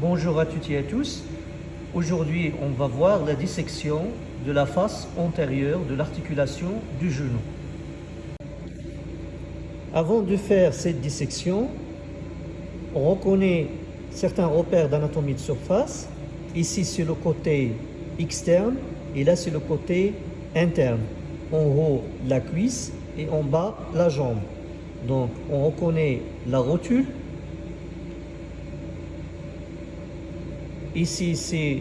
Bonjour à toutes et à tous. Aujourd'hui, on va voir la dissection de la face antérieure de l'articulation du genou. Avant de faire cette dissection, on reconnaît certains repères d'anatomie de surface. Ici, c'est le côté externe et là, c'est le côté interne. En haut, la cuisse et en bas, la jambe. Donc, on reconnaît la rotule Ici, c'est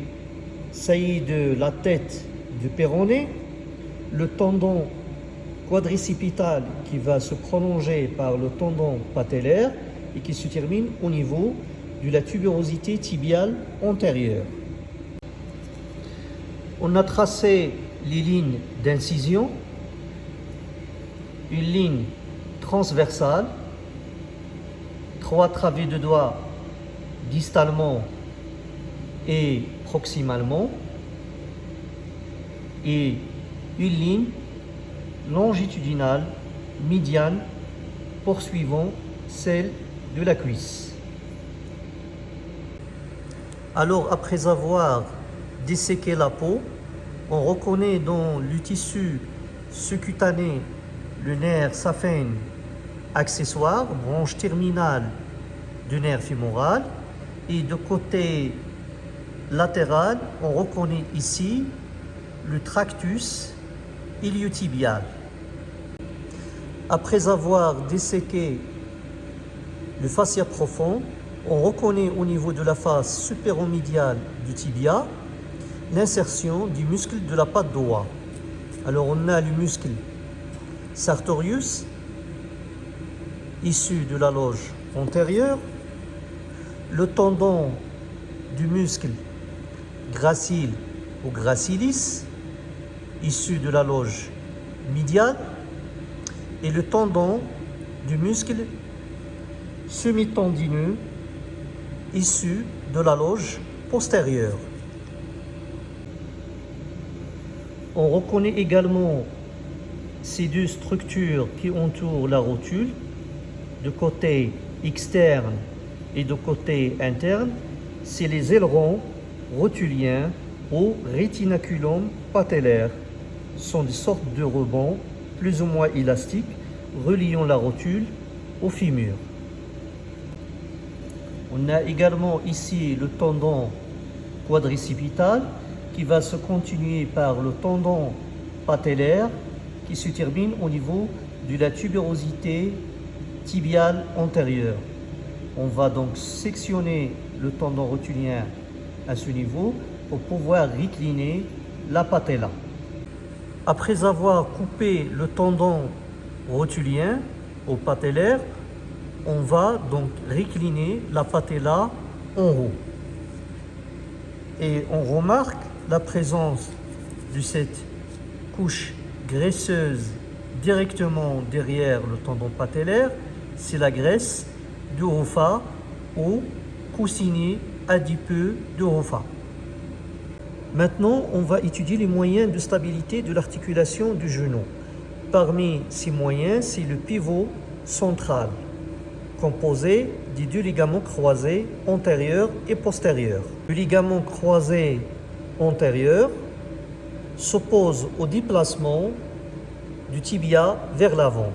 saillie de la tête du péroné, le tendon quadricipital qui va se prolonger par le tendon patellaire et qui se termine au niveau de la tuberosité tibiale antérieure. On a tracé les lignes d'incision, une ligne transversale, trois travées de doigts distalement et proximalement et une ligne longitudinale médiane poursuivant celle de la cuisse. Alors après avoir disséqué la peau, on reconnaît dans le tissu sous-cutané le nerf saphène accessoire, branche terminale du nerf fémoral, et de côté latéral, on reconnaît ici le tractus iliotibial. Après avoir disséqué le fascia profond, on reconnaît au niveau de la face supéromédiale du tibia l'insertion du muscle de la patte droite. Alors on a le muscle sartorius issu de la loge antérieure, le tendon du muscle gracile ou gracilis, issu de la loge médiane, et le tendon du muscle semi-tendineux issu de la loge postérieure. On reconnaît également ces deux structures qui entourent la rotule, de côté externe et de côté interne, c'est les ailerons rotuliens ou rétinaculum patellaire sont des sortes de rebonds plus ou moins élastiques reliant la rotule au fémur. On a également ici le tendon quadricipital qui va se continuer par le tendon patellaire qui se termine au niveau de la tuberosité tibiale antérieure. On va donc sectionner le tendon rotulien à ce niveau pour pouvoir recliner la patella. Après avoir coupé le tendon rotulien au patellaire, on va donc recliner la patella en haut. Et on remarque la présence de cette couche graisseuse directement derrière le tendon patellaire, c'est la graisse du rofa ou coussinet adipeux de Rofa. Maintenant, on va étudier les moyens de stabilité de l'articulation du genou. Parmi ces moyens, c'est le pivot central, composé des deux ligaments croisés antérieurs et postérieurs. Le ligament croisé antérieur s'oppose au déplacement du tibia vers l'avant.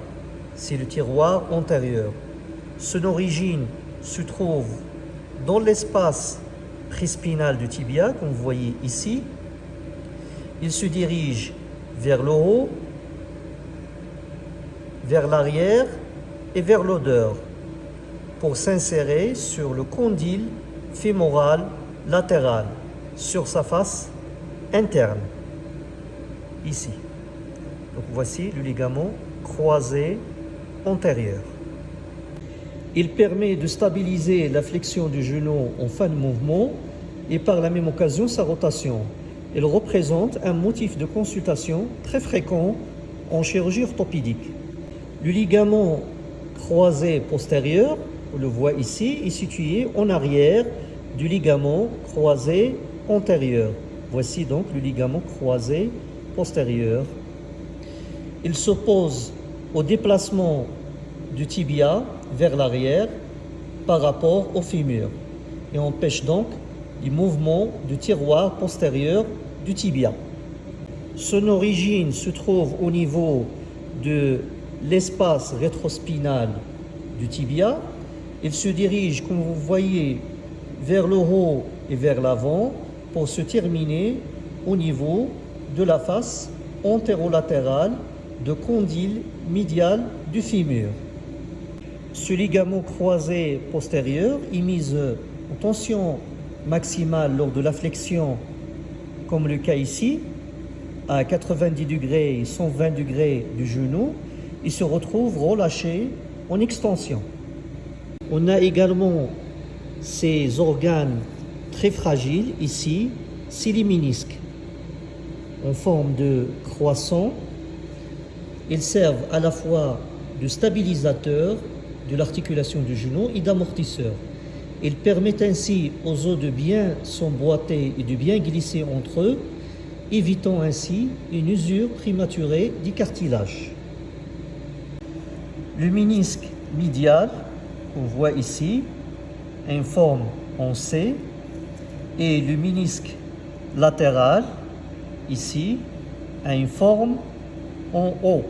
C'est le tiroir antérieur. Son origine se trouve dans l'espace prispinal du tibia, comme vous voyez ici, il se dirige vers le haut, vers l'arrière et vers l'odeur pour s'insérer sur le condyle fémoral latéral, sur sa face interne, ici. Donc voici le ligament croisé antérieur. Il permet de stabiliser la flexion du genou en fin de mouvement et par la même occasion sa rotation. Il représente un motif de consultation très fréquent en chirurgie orthopédique. Le ligament croisé postérieur, on le voit ici, est situé en arrière du ligament croisé antérieur. Voici donc le ligament croisé postérieur. Il s'oppose au déplacement du tibia vers l'arrière par rapport au fémur. et empêche donc les mouvements du tiroir postérieur du tibia. Son origine se trouve au niveau de l'espace rétrospinal du tibia. Il se dirige, comme vous voyez, vers le haut et vers l'avant pour se terminer au niveau de la face antérolatérale de condyle médial du fémur. Ce ligament croisé postérieur est mis en tension maximale lors de la flexion, comme le cas ici, à 90 degrés et 120 degrés du genou, il se retrouve relâché en extension. On a également ces organes très fragiles ici, c'est en forme de croissant. Ils servent à la fois de stabilisateur de l'articulation du genou et d'amortisseur. Ils permettent ainsi aux os de bien s'emboîter et de bien glisser entre eux, évitant ainsi une usure prématurée du cartilage. Le ménisque médial, qu'on voit ici, informe en C, et le ménisque latéral, ici, a une forme en O.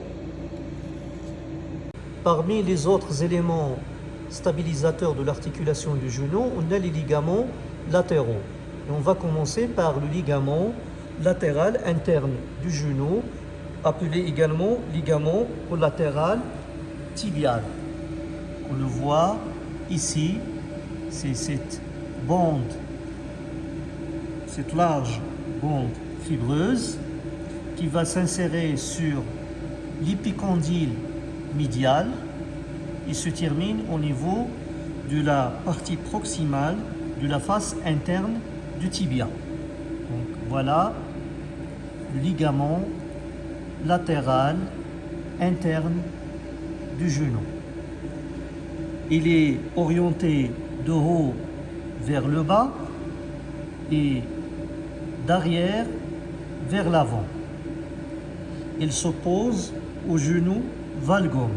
Parmi les autres éléments stabilisateurs de l'articulation du genou, on a les ligaments latéraux. On va commencer par le ligament latéral interne du genou, appelé également ligament collatéral tibial. On le voit ici, c'est cette bande, cette large bande fibreuse qui va s'insérer sur l'épicondyle et se termine au niveau de la partie proximale de la face interne du tibia. Voilà le ligament latéral interne du genou. Il est orienté de haut vers le bas et d'arrière vers l'avant. Il s'oppose au genou valgum,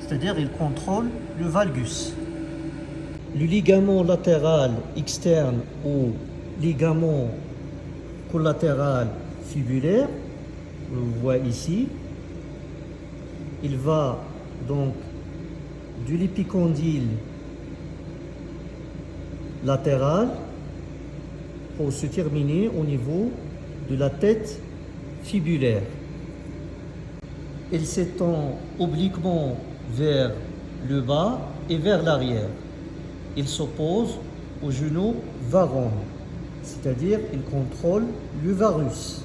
c'est-à-dire il contrôle le valgus. Le ligament latéral externe ou ligament collatéral fibulaire, on le voit ici, il va donc de l'épicondyle latéral pour se terminer au niveau de la tête fibulaire. Il s'étend obliquement vers le bas et vers l'arrière. Il s'oppose au genou varon, c'est-à-dire il contrôle le varus.